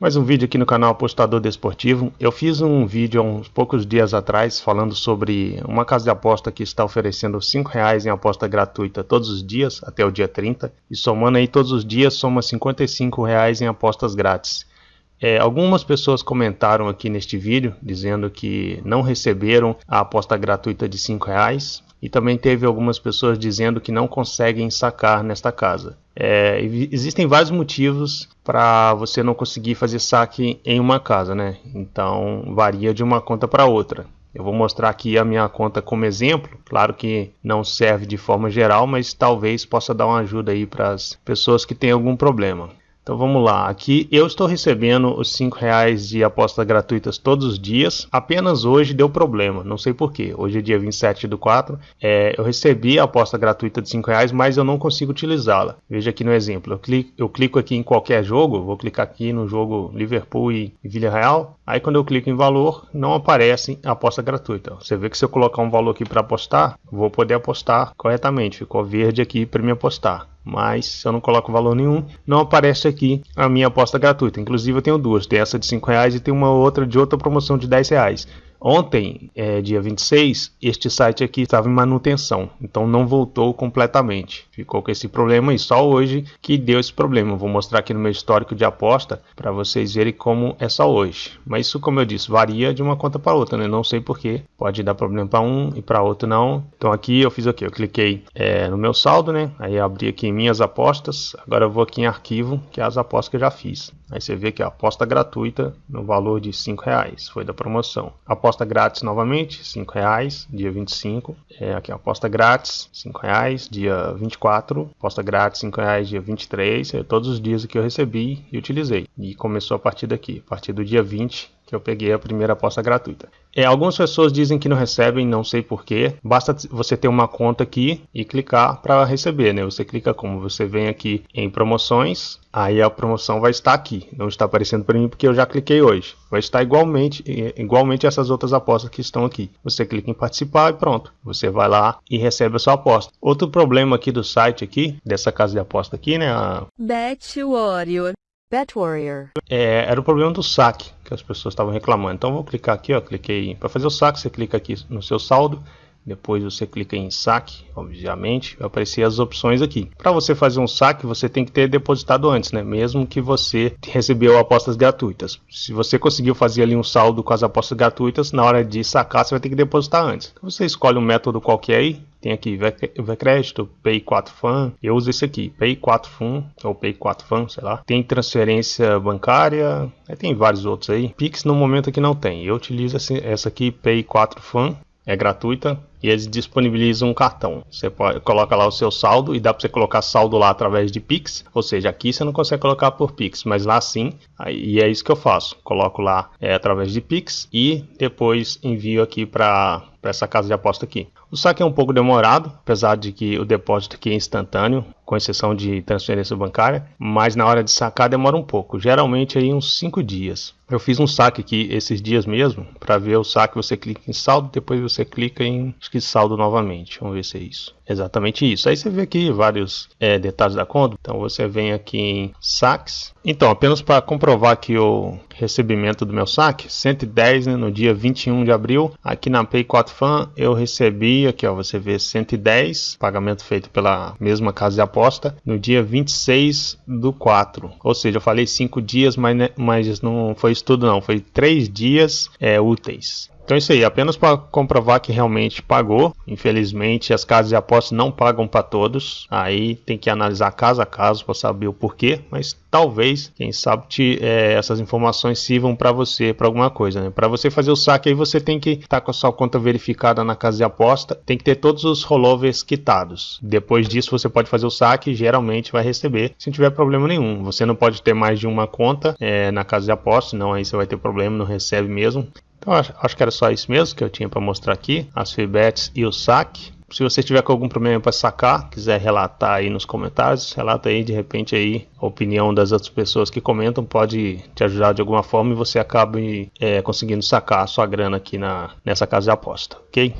Mais um vídeo aqui no canal Apostador Desportivo. Eu fiz um vídeo há uns poucos dias atrás falando sobre uma casa de aposta que está oferecendo R$ reais em aposta gratuita todos os dias, até o dia 30. E somando aí todos os dias, soma R$ reais em apostas grátis. É, algumas pessoas comentaram aqui neste vídeo dizendo que não receberam a aposta gratuita de R$ reais e também teve algumas pessoas dizendo que não conseguem sacar nesta casa. É, existem vários motivos para você não conseguir fazer saque em uma casa, né? Então varia de uma conta para outra. Eu vou mostrar aqui a minha conta como exemplo. Claro que não serve de forma geral, mas talvez possa dar uma ajuda aí para as pessoas que têm algum problema. Então vamos lá, aqui eu estou recebendo os 5 reais de apostas gratuitas todos os dias, apenas hoje deu problema, não sei porquê, hoje é dia 27 do 4, é, eu recebi a aposta gratuita de 5 reais, mas eu não consigo utilizá-la, veja aqui no exemplo, eu clico, eu clico aqui em qualquer jogo, vou clicar aqui no jogo Liverpool e Villarreal, aí quando eu clico em valor, não aparece a aposta gratuita, você vê que se eu colocar um valor aqui para apostar, vou poder apostar corretamente, ficou verde aqui para me apostar mas se eu não coloco valor nenhum, não aparece aqui a minha aposta gratuita. Inclusive eu tenho duas, tem essa de 5 reais e tem uma outra de outra promoção de 10 reais. Ontem, é, dia 26, este site aqui estava em manutenção, então não voltou completamente. Ficou com esse problema e só hoje que deu esse problema. vou mostrar aqui no meu histórico de aposta para vocês verem como é só hoje. Mas isso, como eu disse, varia de uma conta para outra, né? Não sei porquê. Pode dar problema para um e para outro não. Então aqui eu fiz o que? Eu cliquei é, no meu saldo, né? Aí abri aqui minhas apostas. Agora eu vou aqui em arquivo, que é as apostas que eu já fiz. Aí você vê que a aposta gratuita no valor de 5 reais foi da promoção. Aposta grátis novamente, 5 reais, dia 25. É, aqui aposta grátis, 5 reais, dia 24. Aposta grátis, 5 reais, dia 23. É todos os dias que eu recebi e utilizei. E começou a partir daqui, a partir do dia 20 que eu peguei a primeira aposta gratuita. É, algumas pessoas dizem que não recebem, não sei porquê. Basta você ter uma conta aqui e clicar para receber, né? Você clica como? Você vem aqui em promoções, aí a promoção vai estar aqui. Não está aparecendo para mim porque eu já cliquei hoje. Vai estar igualmente, igualmente essas outras apostas que estão aqui. Você clica em participar e pronto. Você vai lá e recebe a sua aposta. Outro problema aqui do site aqui, dessa casa de aposta aqui, né? A... Bet Warrior. É, era o problema do saque que as pessoas estavam reclamando. Então vou clicar aqui, ó, cliquei para fazer o saque, você clica aqui no seu saldo, depois você clica em saque, obviamente, vai aparecer as opções aqui. Para você fazer um saque, você tem que ter depositado antes, né? Mesmo que você recebeu apostas gratuitas. Se você conseguiu fazer ali um saldo com as apostas gratuitas, na hora de sacar, você vai ter que depositar antes. Então, você escolhe um método qualquer aí, tem aqui Vecrédito, Pay4Fan. Eu uso esse aqui, Pay4Fan ou Pay4Fan, sei lá. Tem transferência bancária, tem vários outros aí. Pix no momento aqui não tem. Eu utilizo essa aqui, Pay4Fan é gratuita e eles disponibilizam um cartão. Você pode, coloca lá o seu saldo e dá para você colocar saldo lá através de Pix. Ou seja, aqui você não consegue colocar por Pix, mas lá sim. E é isso que eu faço. Coloco lá é, através de Pix e depois envio aqui para essa casa de aposta aqui. O saque é um pouco demorado, apesar de que o depósito aqui é instantâneo, com exceção de transferência bancária, mas na hora de sacar demora um pouco, geralmente aí uns 5 dias. Eu fiz um saque aqui esses dias mesmo, para ver o saque você clica em saldo, depois você clica em acho que saldo novamente, vamos ver se é isso. Exatamente isso. Aí você vê aqui vários é, detalhes da conta. Então você vem aqui em saques. Então, apenas para comprovar aqui o recebimento do meu saque, 110 né, no dia 21 de abril. Aqui na Pay4Fan eu recebi, aqui ó, você vê 110, pagamento feito pela mesma casa de aposta, no dia 26 do 4. Ou seja, eu falei 5 dias, mas, né, mas não foi isso tudo não, foi 3 dias é, úteis. Então é isso aí, apenas para comprovar que realmente pagou. Infelizmente as casas de apostas não pagam para todos. Aí tem que analisar caso a caso para saber o porquê. Mas talvez, quem sabe, te, é, essas informações sirvam para você para alguma coisa. Né? Para você fazer o saque aí você tem que estar tá com a sua conta verificada na casa de aposta. Tem que ter todos os rollovers quitados. Depois disso você pode fazer o saque geralmente vai receber sem tiver problema nenhum. Você não pode ter mais de uma conta é, na casa de aposta, não aí você vai ter problema, não recebe mesmo. Então acho, que era só isso mesmo que eu tinha para mostrar aqui, as feedbacks e o saque. Se você tiver com algum problema para sacar, quiser relatar aí nos comentários, relata aí de repente aí a opinião das outras pessoas que comentam pode te ajudar de alguma forma e você acabe é, conseguindo sacar a sua grana aqui na, nessa casa de aposta, ok?